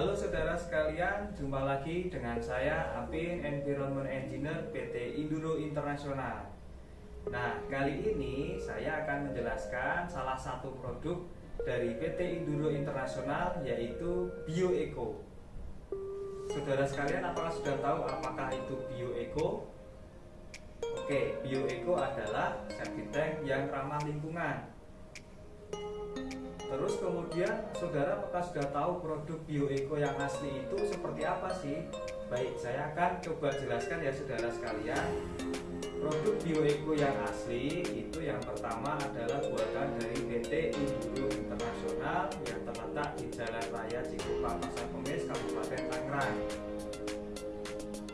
Halo saudara sekalian, jumpa lagi dengan saya Apin Environment Engineer PT Induro Internasional. Nah, kali ini saya akan menjelaskan salah satu produk dari PT Induro Internasional yaitu BioEco. Saudara sekalian, apakah sudah tahu apakah itu BioEco? Oke, BioEco adalah septic tank yang ramah lingkungan Terus kemudian saudara apakah sudah tahu produk bioeco yang asli itu seperti apa sih? Baik, saya akan coba jelaskan ya saudara sekalian. Produk bioeco yang asli itu yang pertama adalah buatan dari PT Induro Internasional yang terletak di Jalan Raya Cikupa Pasar Kemis, Kabupaten Tangerang.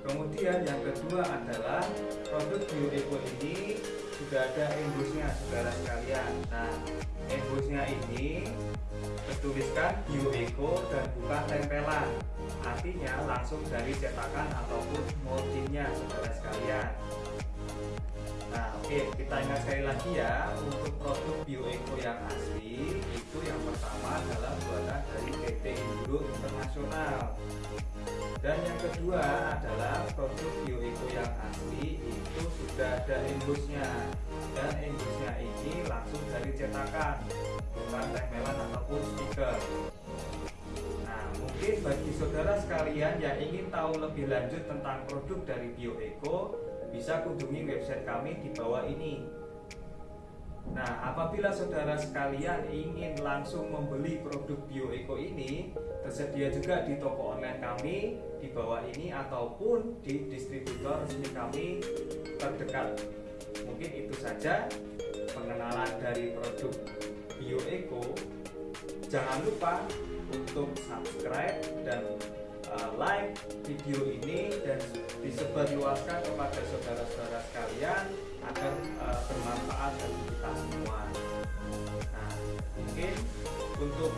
Kemudian yang kedua adalah produk bioeco ini sudah ada embusnya saudara sekalian. Nah, embusnya ini tertuliskan bioeco dan bukan tempelan. Artinya langsung dari cetakan ataupun moldingnya saudara sekalian. Nah oke okay, kita ingat sekali lagi ya untuk produk bioeco yang asli itu yang pertama adalah buatan dari PT Induro Internasional. Dan yang kedua adalah produk bioeco yang asli itu sudah ada embusnya dan embusnya ini langsung dari cetakan bukan tempelan ataupun stiker nah mungkin bagi saudara sekalian yang ingin tahu lebih lanjut tentang produk dari bioeco bisa kunjungi website kami di bawah ini Nah, apabila saudara sekalian ingin langsung membeli produk BioEco ini, tersedia juga di toko online kami di bawah ini ataupun di distributor resmi kami terdekat. Mungkin itu saja pengenalan dari produk BioEco. Jangan lupa untuk subscribe dan uh, like video ini dan disebarluaskan kepada saudara-saudara sekalian agar uh, bermanfaat bagi kita semua. Nah, mungkin untuk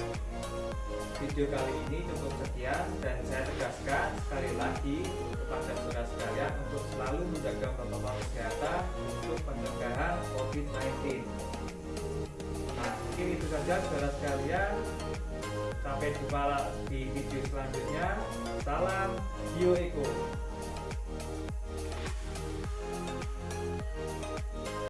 video kali ini cukup sekian dan saya tegaskan sekali lagi kepada saudara sekalian untuk selalu menjaga protokol kesehatan untuk pencegahan COVID-19. Nah, mungkin itu saja saudara sekalian. Sampai jumpa di video selanjutnya. Salam BioEco.